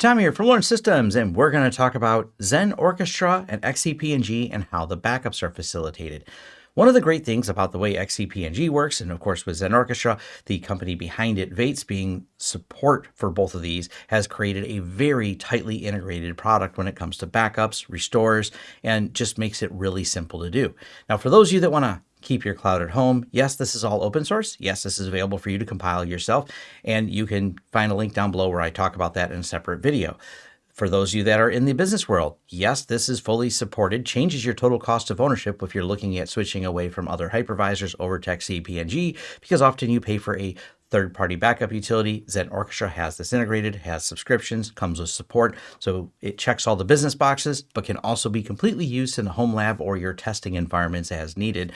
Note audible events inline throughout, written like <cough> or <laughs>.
Tom here from Lawrence Systems, and we're going to talk about Xen Orchestra and XCP-ng and how the backups are facilitated. One of the great things about the way XCP-ng works, and of course with Xen Orchestra, the company behind it, Vates, being support for both of these, has created a very tightly integrated product when it comes to backups, restores, and just makes it really simple to do. Now, for those of you that want to keep your cloud at home. Yes, this is all open source. Yes, this is available for you to compile yourself. And you can find a link down below where I talk about that in a separate video. For those of you that are in the business world, yes, this is fully supported, changes your total cost of ownership if you're looking at switching away from other hypervisors over to XCP-ng, because often you pay for a third-party backup utility. Xen Orchestra has this integrated, has subscriptions, comes with support, so it checks all the business boxes, but can also be completely used in the home lab or your testing environments as needed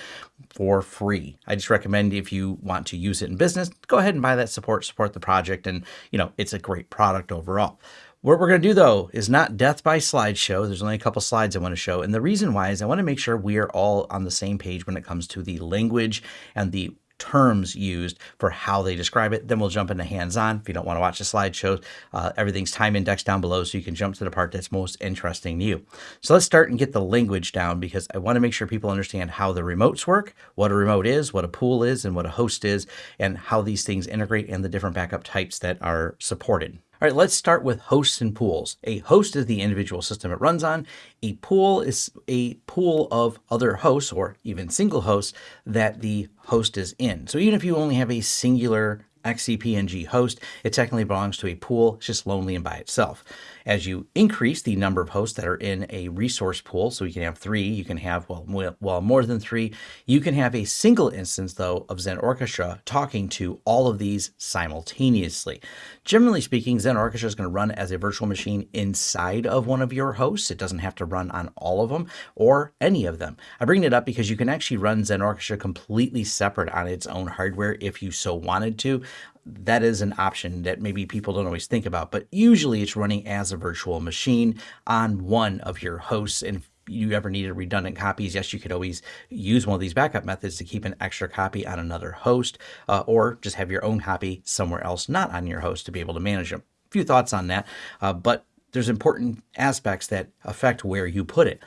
for free. I just recommend if you want to use it in business, go ahead and buy that support, support the project, and you know it's a great product overall. What we're going to do though is not death by slideshow. There's only a couple slides I want to show. And the reason why is I want to make sure we are all on the same page when it comes to the language and the terms used for how they describe it. Then we'll jump into hands-on. If you don't want to watch the slideshows, uh, everything's time indexed down below so you can jump to the part that's most interesting to you. So let's start and get the language down because I want to make sure people understand how the remotes work, what a remote is, what a pool is, and what a host is, and how these things integrate and the different backup types that are supported. All right, let's start with hosts and pools. A host is the individual system it runs on. A pool is a pool of other hosts or even single hosts that the host is in. So even if you only have a singular XCP-ng host, it technically belongs to a pool, it's just lonely and by itself. As you increase the number of hosts that are in a resource pool, so you can have three, you can have, well, well, more than three, you can have a single instance, though, of Xen Orchestra talking to all of these simultaneously. Generally speaking, Xen Orchestra is going to run as a virtual machine inside of one of your hosts. It doesn't have to run on all of them or any of them. I bring it up because you can actually run Xen Orchestra completely separate on its own hardware if you so wanted to that is an option that maybe people don't always think about, but usually it's running as a virtual machine on one of your hosts. And if you ever needed redundant copies, yes, you could always use one of these backup methods to keep an extra copy on another host, uh, or just have your own copy somewhere else, not on your host to be able to manage them. A few thoughts on that, uh, but there's important aspects that affect where you put it.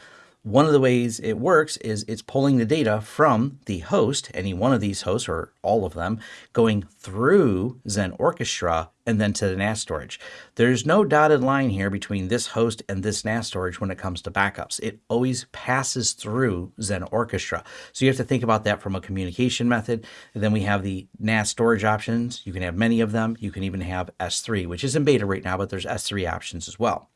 One of the ways it works is it's pulling the data from the host, any one of these hosts or all of them, going through Xen Orchestra and then to the NAS storage. There's no dotted line here between this host and this NAS storage when it comes to backups. It always passes through Xen Orchestra. So you have to think about that from a communication method. And then we have the NAS storage options. You can have many of them. You can even have S3, which is in beta right now, but there's S3 options as well.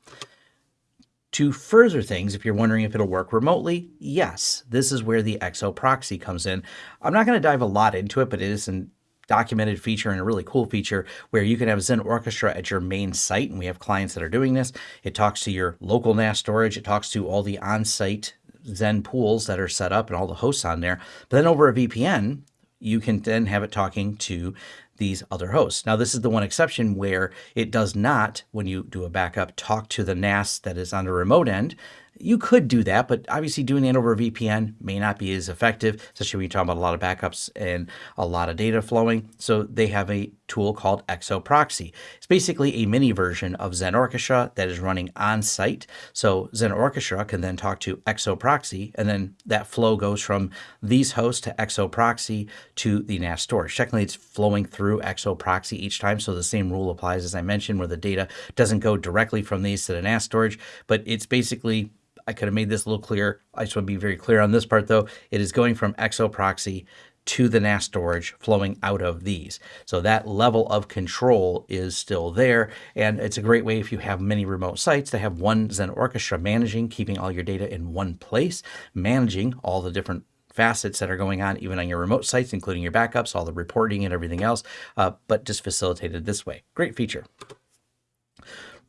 To further things, if you're wondering if it'll work remotely, yes, this is where the XO proxy comes in. I'm not going to dive a lot into it, but it is a documented feature and a really cool feature where you can have Xen Orchestra at your main site, and we have clients that are doing this. It talks to your local NAS storage. It talks to all the on-site Xen pools that are set up and all the hosts on there. But then over a VPN, you can then have it talking to these other hosts. Now, this is the one exception where it does not, when you do a backup, talk to the NAS that is on the remote end. You could do that, but obviously doing it over VPN may not be as effective, especially when you talk about a lot of backups and a lot of data flowing. So they have a tool called XOProxy. It's basically a mini version of Xen Orchestra that is running on site. So Xen Orchestra can then talk to XOProxy, and then that flow goes from these hosts to XOProxy to the NAS storage. Technically, it's flowing through XOProxy each time, so the same rule applies as I mentioned, where the data doesn't go directly from these to the NAS storage, but it's basically I could have made this a little clearer. I just want to be very clear on this part though. It is going from XOProxy to the NAS storage flowing out of these. So that level of control is still there. And it's a great way if you have many remote sites to have one Xen Orchestra managing, keeping all your data in one place, managing all the different facets that are going on even on your remote sites, including your backups, all the reporting and everything else, uh, but just facilitated this way. Great feature.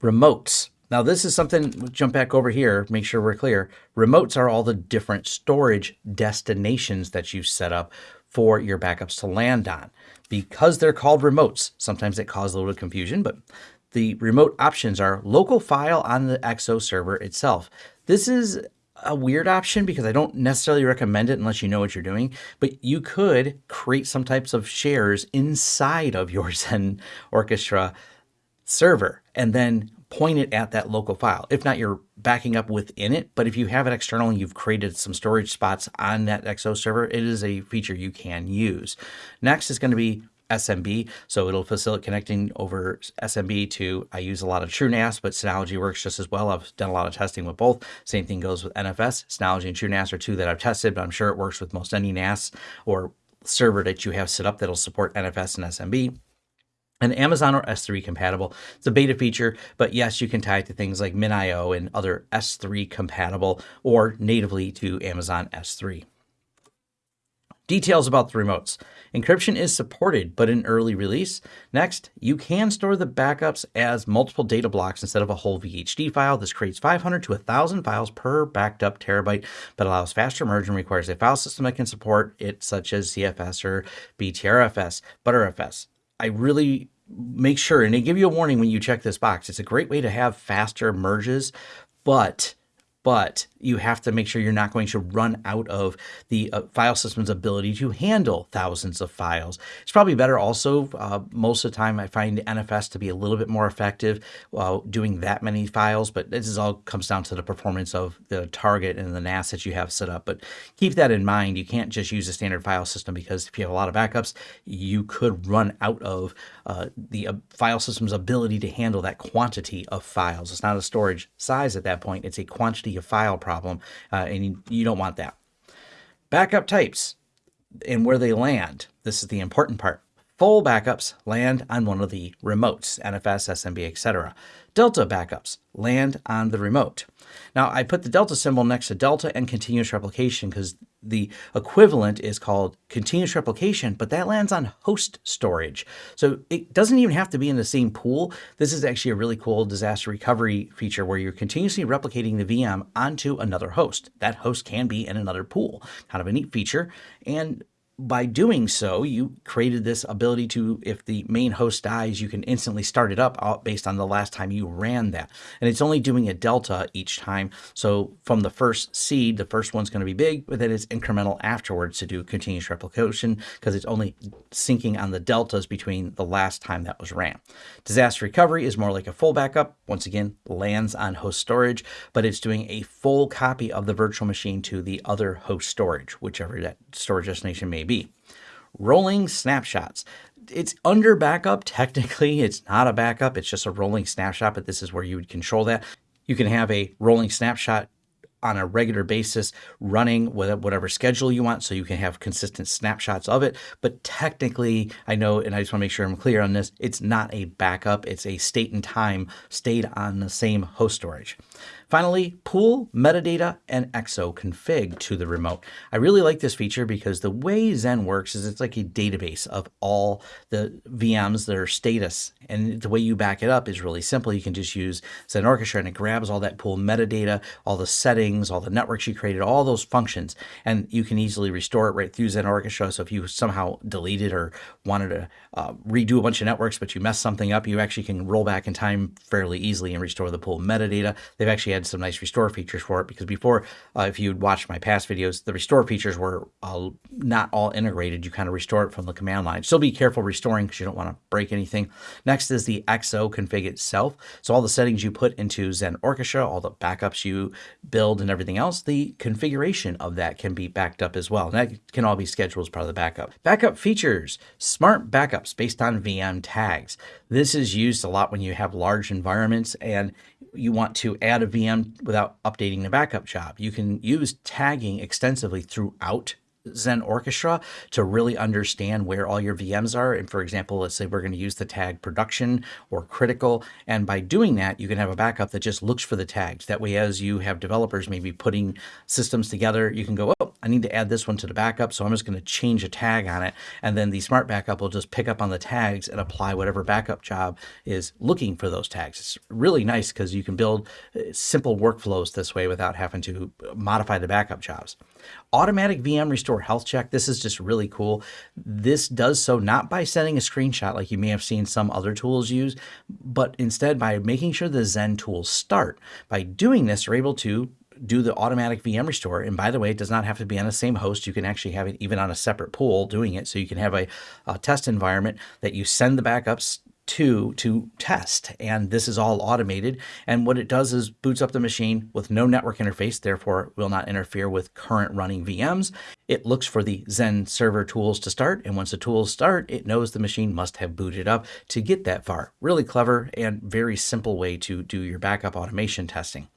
Remotes. Now this is something, jump back over here, make sure we're clear. Remotes are all the different storage destinations that you set up for your backups to land on. Because they're called remotes, sometimes it causes a little confusion, but the remote options are local file on the XO server itself. This is a weird option because I don't necessarily recommend it unless you know what you're doing, but you could create some types of shares inside of your Xen <laughs> Orchestra server and then point it at that local file. If not, you're backing up within it. But if you have it external and you've created some storage spots on that XO server, it is a feature you can use. Next is going to be SMB. So it'll facilitate connecting over SMB to, I use a lot of TrueNAS, but Synology works just as well. I've done a lot of testing with both. Same thing goes with NFS. Synology and TrueNAS are two that I've tested, but I'm sure it works with most any NAS or server that you have set up that'll support NFS and SMB. And Amazon or S3 compatible. It's a beta feature, but yes, you can tie it to things like MinIO and other S3 compatible or natively to Amazon S3. Details about the remotes. Encryption is supported, but in early release. Next, you can store the backups as multiple data blocks instead of a whole VHD file. This creates 500 to 1,000 files per backed up terabyte, but allows faster merge and requires a file system that can support it, such as ZFS or BTRFS, ButterFS. I really make sure, and they give you a warning when you check this box. It's a great way to have faster merges, but but you have to make sure you're not going to run out of the uh, file system's ability to handle thousands of files. It's probably better also, uh, most of the time I find NFS to be a little bit more effective while doing that many files, but this is all comes down to the performance of the target and the NAS that you have set up. But keep that in mind. You can't just use a standard file system because if you have a lot of backups, you could run out of uh, the uh, file system's ability to handle that quantity of files. It's not a storage size at that point. It's a quantity of file problem, uh, and you, you don't want that. Backup types and where they land. This is the important part. Full backups land on one of the remotes, NFS, SMB, etc. Delta backups land on the remote. Now I put the delta symbol next to delta and continuous replication because the equivalent is called continuous replication, but that lands on host storage. So it doesn't even have to be in the same pool. This is actually a really cool disaster recovery feature where you're continuously replicating the VM onto another host. That host can be in another pool. Kind of a neat feature. And by doing so, you created this ability to, if the main host dies, you can instantly start it up uh, based on the last time you ran that. And it's only doing a delta each time. So from the first seed, the first one's going to be big, but then it's incremental afterwards to do continuous replication because it's only syncing on the deltas between the last time that was ran. Disaster recovery is more like a full backup. Once again, lands on host storage, but it's doing a full copy of the virtual machine to the other host storage, whichever that storage destination may be be. Rolling snapshots. It's under backup. Technically, it's not a backup. It's just a rolling snapshot, but this is where you would control that. You can have a rolling snapshot on a regular basis running with whatever schedule you want so you can have consistent snapshots of it. But technically, I know, and I just want to make sure I'm clear on this, it's not a backup. It's a state and time stayed on the same host storage. Finally, pool metadata and XO config to the remote. I really like this feature because the way Xen works is it's like a database of all the VMs, their status, and the way you back it up is really simple. You can just use Xen Orchestra and it grabs all that pool metadata, all the settings, all the networks you created, all those functions, and you can easily restore it right through Xen Orchestra. So if you somehow deleted or wanted to uh, redo a bunch of networks, but you messed something up, you actually can roll back in time fairly easily and restore the pool metadata. They've actually had some nice restore features for it because before, uh, if you'd watched my past videos, the restore features were uh, not all integrated. You kind of restore it from the command line. Still be careful restoring because you don't want to break anything. Next is the XO config itself. So all the settings you put into Xen Orchestra, all the backups you build and everything else, the configuration of that can be backed up as well. And that can all be scheduled as part of the backup. Backup features, smart backups based on VM tags. This is used a lot when you have large environments and you want to add a VM without updating the backup job. You can use tagging extensively throughout Xen Orchestra to really understand where all your VMs are. And for example, let's say we're going to use the tag production or critical. And by doing that, you can have a backup that just looks for the tags. That way, as you have developers maybe putting systems together, you can go, oh, I need to add this one to the backup. So I'm just going to change a tag on it. And then the smart backup will just pick up on the tags and apply whatever backup job is looking for those tags. It's really nice because you can build uh, simple workflows this way without having to modify the backup jobs. Automatic VM restore health check. This is just really cool. This does so not by sending a screenshot like you may have seen some other tools use, but instead by making sure the Xen tools start. By doing this, you're able to do the automatic VM restore. And by the way, it does not have to be on the same host. You can actually have it even on a separate pool doing it. So you can have a, a test environment that you send the backups to to test. And this is all automated. And what it does is boots up the machine with no network interface, therefore will not interfere with current running VMs. It looks for the XenServer tools to start. And once the tools start, it knows the machine must have booted up to get that far. Really clever and very simple way to do your backup automation testing.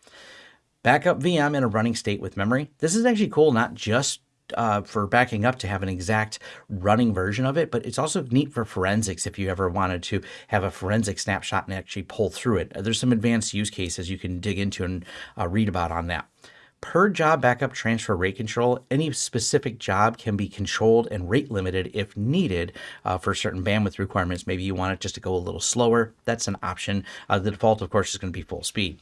Backup VM in a running state with memory. This is actually cool, not just uh, for backing up to have an exact running version of it, but it's also neat for forensics if you ever wanted to have a forensic snapshot and actually pull through it. There's some advanced use cases you can dig into and uh, read about on that. Per job backup transfer rate control, any specific job can be controlled and rate limited if needed uh, for certain bandwidth requirements. Maybe you want it just to go a little slower. That's an option. Uh, the default, of course, is going to be full speed.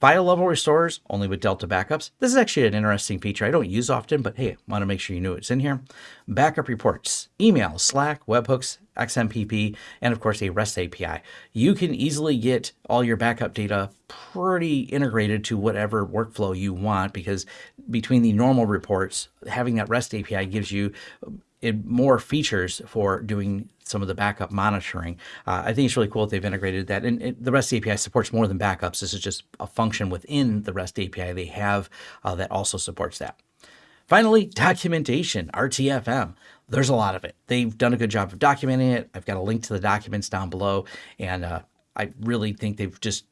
File level restores only with Delta backups. This is actually an interesting feature I don't use often, but hey, I want to make sure you knew it's in here. Backup reports, email, Slack, webhooks, XMPP, and of course a REST API. You can easily get all your backup data pretty integrated to whatever workflow you want because between the normal reports, having that REST API gives you more features for doing some of the backup monitoring. Uh, I think it's really cool that they've integrated that. And it, the REST API supports more than backups. This is just a function within the REST API they have uh, that also supports that. Finally, documentation, RTFM. There's a lot of it. They've done a good job of documenting it. I've got a link to the documents down below. And uh, I really think they've just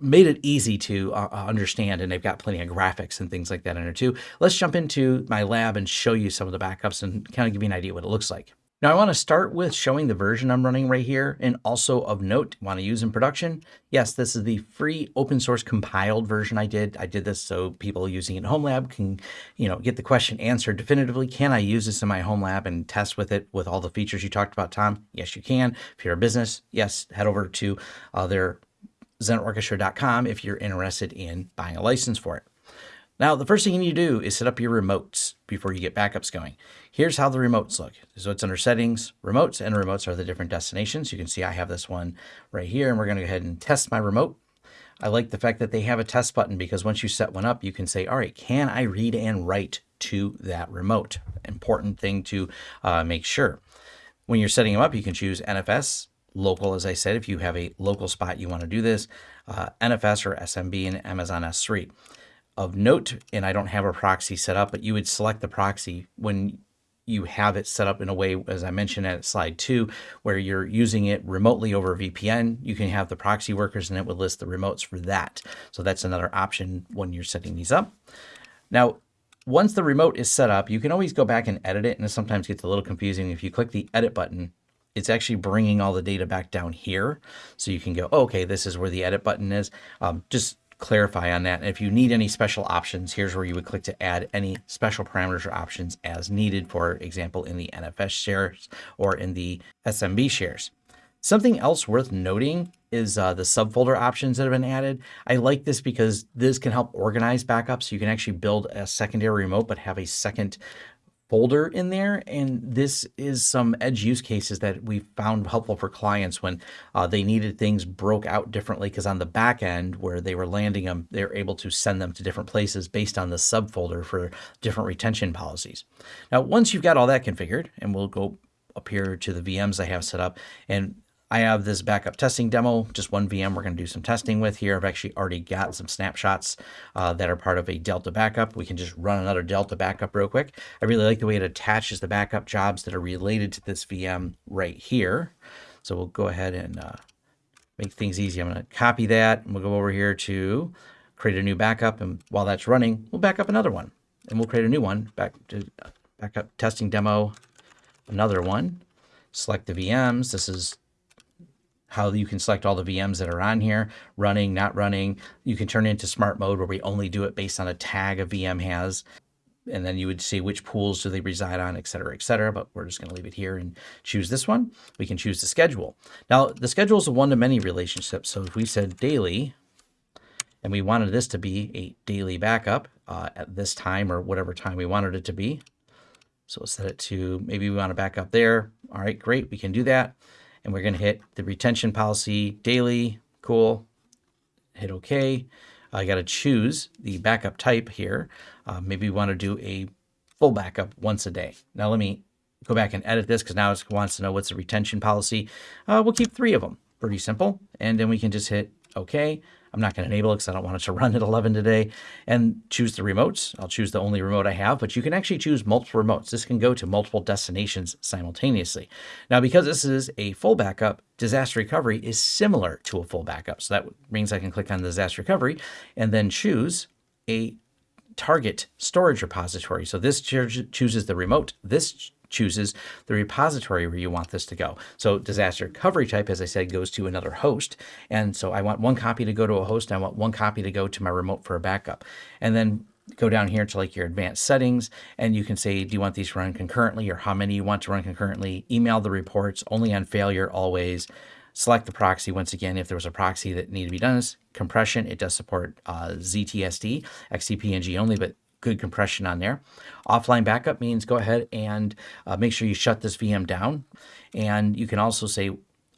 made it easy to uh, uh, understand and they've got plenty of graphics and things like that in there too. Let's jump into my lab and show you some of the backups and kind of give you an idea what it looks like. Now I want to start with showing the version I'm running right here and also of note, want to use in production. Yes, this is the free open source compiled version I did. I did this so people using it in home lab can, you know, get the question answered definitively. Can I use this in my home lab and test with it with all the features you talked about, Tom? Yes, you can. If you're a business, yes, head over to uh, their xenorchestra.com if you're interested in buying a license for it. Now, the first thing you need to do is set up your remotes before you get backups going. Here's how the remotes look. So it's under settings, remotes, and remotes are the different destinations. You can see I have this one right here, and we're going to go ahead and test my remote. I like the fact that they have a test button because once you set one up, you can say, all right, can I read and write to that remote? Important thing to uh, make sure. When you're setting them up, you can choose NFS, local, as I said, if you have a local spot you want to do this, uh, NFS or SMB and Amazon S3. Of note, and I don't have a proxy set up, but you would select the proxy when you have it set up in a way, as I mentioned at slide two, where you're using it remotely over VPN. You can have the proxy workers and it would list the remotes for that. So that's another option when you're setting these up. Now, once the remote is set up, you can always go back and edit it. And it sometimes gets a little confusing. If you click the edit button, it's actually bringing all the data back down here. So you can go, oh, okay, this is where the edit button is. Um, just clarify on that. And if you need any special options, here's where you would click to add any special parameters or options as needed, for example, in the NFS shares or in the SMB shares. Something else worth noting is uh, the subfolder options that have been added. I like this because this can help organize backups. You can actually build a secondary remote, but have a second folder in there. And this is some edge use cases that we found helpful for clients when uh, they needed things broke out differently because on the back end where they were landing them, they're able to send them to different places based on the subfolder for different retention policies. Now, once you've got all that configured, and we'll go up here to the VMs I have set up, and I have this backup testing demo, just one VM we're going to do some testing with here. I've actually already got some snapshots uh, that are part of a Delta backup. We can just run another Delta backup real quick. I really like the way it attaches the backup jobs that are related to this VM right here. So we'll go ahead and uh, make things easy. I'm going to copy that and we'll go over here to create a new backup. And while that's running, we'll back up another one and we'll create a new one back to backup testing demo, another one. Select the VMs. This is how you can select all the VMs that are on here, running, not running. You can turn it into smart mode where we only do it based on a tag a VM has. And then you would see which pools do they reside on, et cetera, et cetera. But we're just going to leave it here and choose this one. We can choose the schedule. Now, the schedule is a one-to-many relationship. So if we said daily, and we wanted this to be a daily backup uh, at this time or whatever time we wanted it to be. So we'll set it to, maybe we want to back up there. All right, great, we can do that and we're going to hit the retention policy daily. Cool. Hit OK. I got to choose the backup type here. Uh, maybe we want to do a full backup once a day. Now let me go back and edit this because now it wants to know what's the retention policy. Uh, we'll keep three of them. Pretty simple. And then we can just hit OK. I'm not going to enable it because I don't want it to <laughs> run at 11 today. And choose the remotes. I'll choose the only remote I have, but you can actually choose multiple remotes. This can go to multiple destinations simultaneously. Now, because this is a full backup, disaster recovery is similar to a full backup. So that means I can click on the disaster recovery and then choose a target storage repository. So this chooses the remote. This chooses the repository where you want this to go. So disaster recovery type, as I said, goes to another host. And so I want one copy to go to a host. I want one copy to go to my remote for a backup. And then go down here to like your advanced settings and you can say, do you want these to run concurrently or how many you want to run concurrently? Email the reports only on failure always. Select the proxy once again if there was a proxy that needed to be done. Compression, it does support uh, ZSTD, XCP-ng only, but good compression on there. Offline backup means go ahead and uh, make sure you shut this VM down. And you can also say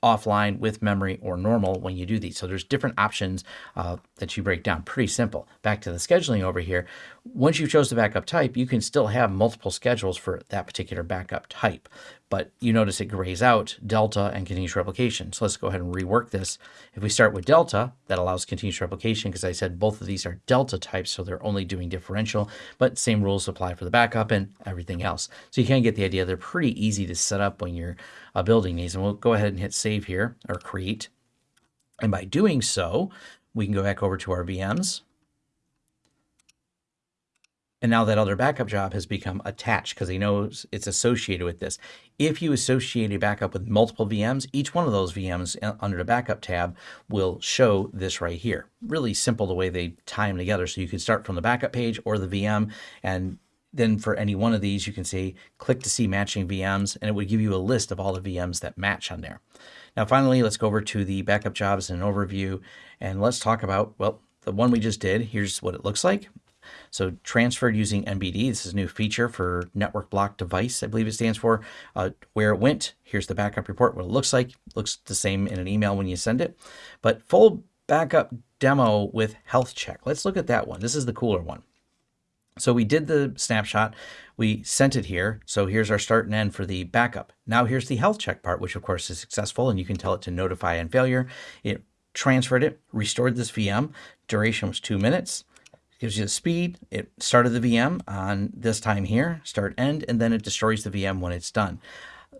offline with memory or normal when you do these. So there's different options uh, that you break down. Pretty simple. Back to the scheduling over here. Once you chose the backup type, you can still have multiple schedules for that particular backup type but you notice it grays out delta and continuous replication. So let's go ahead and rework this. If we start with delta, that allows continuous replication because I said both of these are delta types, so they're only doing differential, but same rules apply for the backup and everything else. So you can get the idea. They're pretty easy to set up when you're uh, building these. And we'll go ahead and hit save here or create. And by doing so, we can go back over to our VMs and now that other backup job has become attached because he knows it's associated with this. If you associate a backup with multiple VMs, each one of those VMs uh, under the backup tab will show this right here. Really simple the way they tie them together. So you can start from the backup page or the VM and then for any one of these, you can say click to see matching VMs and it would give you a list of all the VMs that match on there. Now, finally, let's go over to the backup jobs and an overview and let's talk about, well, the one we just did. Here's what it looks like. So transferred using NBD. This is a new feature for network block device, I believe it stands for. Uh, where it went, here's the backup report, what it looks like. Looks the same in an email when you send it. But full backup demo with health check. Let's look at that one. This is the cooler one. So we did the snapshot, we sent it here. So here's our start and end for the backup. Now here's the health check part, which of course is successful and you can tell it to notify on failure. It transferred it, restored this VM. Duration was two minutes gives you the speed. It started the VM on this time here, start end, and then it destroys the VM when it's done.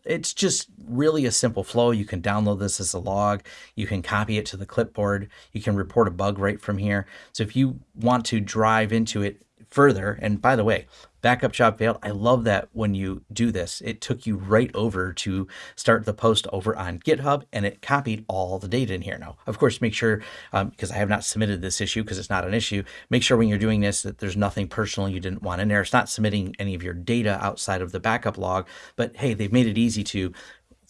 It's just really a simple flow. You can download this as a log. You can copy it to the clipboard. You can report a bug right from here. So if you want to drive into it further, and by the way, backup job failed. I love that when you do this, it took you right over to start the post over on GitHub and it copied all the data in here. Now, of course, make sure, um, because I have not submitted this issue because it's not an issue, make sure when you're doing this that there's nothing personal you didn't want in there. It's not submitting any of your data outside of the backup log, but hey, they've made it easy to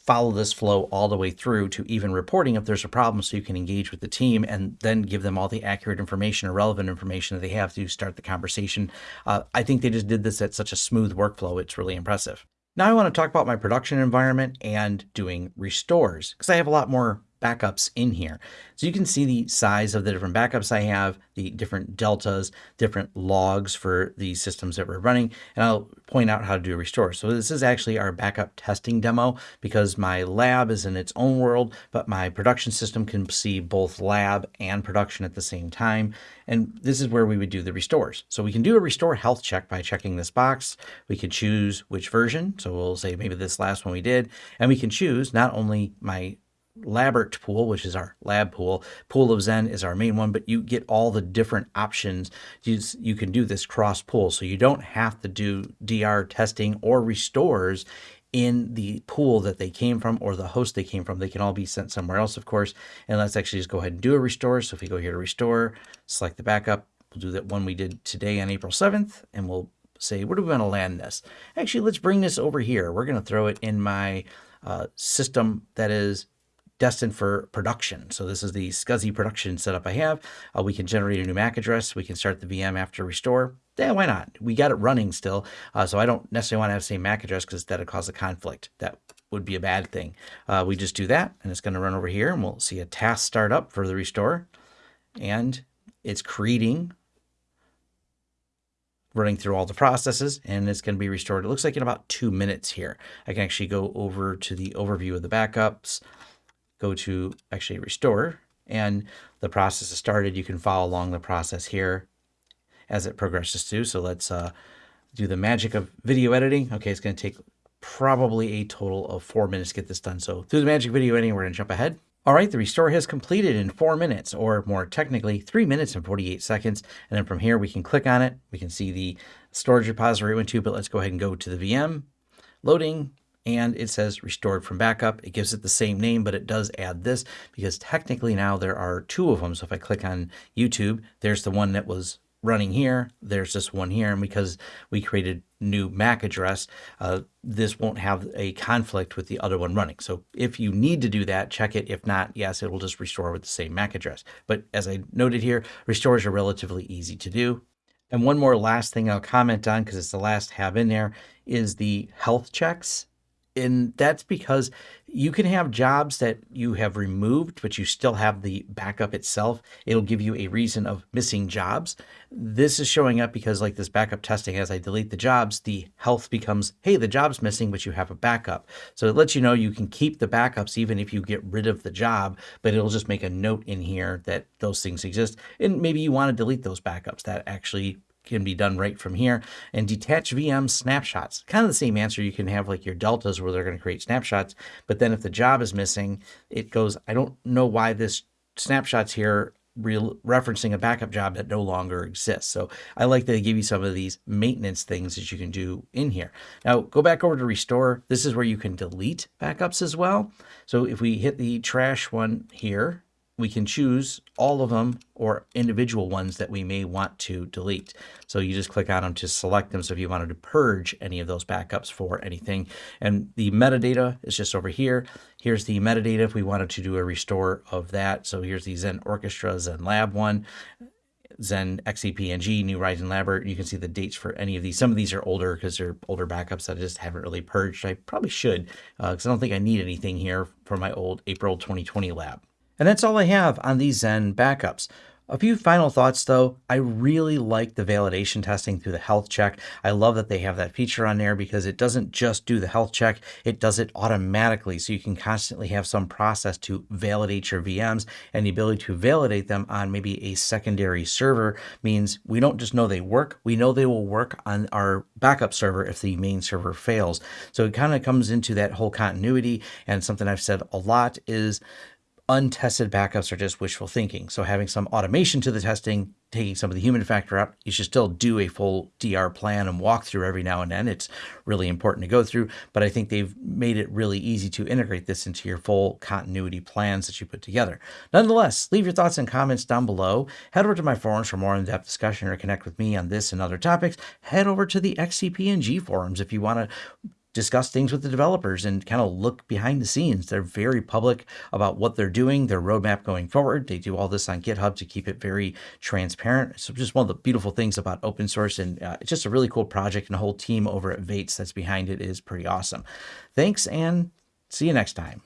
follow this flow all the way through to even reporting if there's a problem so you can engage with the team and then give them all the accurate information or relevant information that they have to start the conversation. Uh, I think they just did this at such a smooth workflow. It's really impressive. Now I want to talk about my production environment and doing restores because I have a lot more backups in here. So you can see the size of the different backups I have, the different deltas, different logs for the systems that we're running, and I'll point out how to do a restore. So this is actually our backup testing demo because my lab is in its own world, but my production system can see both lab and production at the same time. And this is where we would do the restores. So we can do a restore health check by checking this box. We can choose which version. So we'll say maybe this last one we did, and we can choose not only my Labert pool, which is our lab pool. Pool of Zen is our main one, but you get all the different options. You, you can do this cross pool. So you don't have to do DR testing or restores in the pool that they came from or the host they came from. They can all be sent somewhere else, of course. And let's actually just go ahead and do a restore. So if we go here to restore, select the backup, we'll do that one we did today on April 7th, and we'll say, where do we want to land this? Actually, let's bring this over here. We're going to throw it in my uh, system that is destined for production. So this is the SCSI production setup I have. Uh, we can generate a new MAC address. We can start the VM after restore. Yeah, why not? We got it running still. Uh, so I don't necessarily want to have the same MAC address because that'll cause a conflict. That would be a bad thing. Uh, we just do that and it's going to run over here and we'll see a task start up for the restore. And it's creating running through all the processes and it's going to be restored. It looks like in about two minutes here. I can actually go over to the overview of the backups, go to actually restore and the process is started. You can follow along the process here as it progresses through. So let's uh, do the magic of video editing. Okay, it's going to take probably a total of four minutes to get this done. So through the magic video editing, we're going to jump ahead. All right, the restore has completed in four minutes, or more technically, three minutes and 48 seconds. And then from here, we can click on it. We can see the storage repository it went to, but let's go ahead and go to the VM, loading, and it says restored from backup. It gives it the same name, but it does add this because technically now there are two of them. So if I click on YouTube, there's the one that was running here. There's this one here. And because we created new MAC address, uh, this won't have a conflict with the other one running. So if you need to do that, check it. If not, yes, it will just restore with the same MAC address. But as I noted here, restores are relatively easy to do. And one more last thing I'll comment on because it's the last tab in there is the health checks and that's because you can have jobs that you have removed, but you still have the backup itself. It'll give you a reason of missing jobs. This is showing up because like this backup testing, as I delete the jobs, the health becomes, hey, the job's missing, but you have a backup. So it lets you know you can keep the backups even if you get rid of the job, but it'll just make a note in here that those things exist. And maybe you want to delete those backups. That actually can be done right from here. And detach VM snapshots, kind of the same answer. You can have like your deltas where they're going to create snapshots. But then if the job is missing, it goes, I don't know why this snapshots here referencing a backup job that no longer exists. So I like that they give you some of these maintenance things that you can do in here. Now go back over to restore. This is where you can delete backups as well. So if we hit the trash one here, we can choose all of them or individual ones that we may want to delete. So you just click on them to select them. So if you wanted to purge any of those backups for anything and the metadata is just over here. Here's the metadata if we wanted to do a restore of that. So here's the Xen Orchestra, Zen Lab one. Zen XCP-ng, New Ryzen Lab. You can see the dates for any of these. Some of these are older because they're older backups that I just haven't really purged. I probably should because uh, I don't think I need anything here for my old April 2020 lab. And that's all I have on these Xen backups. A few final thoughts though. I really like the validation testing through the health check. I love that they have that feature on there because it doesn't just do the health check, it does it automatically. So you can constantly have some process to validate your VMs and the ability to validate them on maybe a secondary server means we don't just know they work, we know they will work on our backup server if the main server fails. So it kind of comes into that whole continuity and something I've said a lot is untested backups are just wishful thinking. So having some automation to the testing, taking some of the human factor out, you should still do a full DR plan and walk through every now and then. It's really important to go through, but I think they've made it really easy to integrate this into your full continuity plans that you put together. Nonetheless, leave your thoughts and comments down below. Head over to my forums for more in-depth discussion or connect with me on this and other topics. Head over to the XCP-ng forums if you want to discuss things with the developers and kind of look behind the scenes. They're very public about what they're doing, their roadmap going forward. They do all this on GitHub to keep it very transparent. So just one of the beautiful things about open source and uh, it's just a really cool project and the whole team over at Vates that's behind it is pretty awesome. Thanks and see you next time.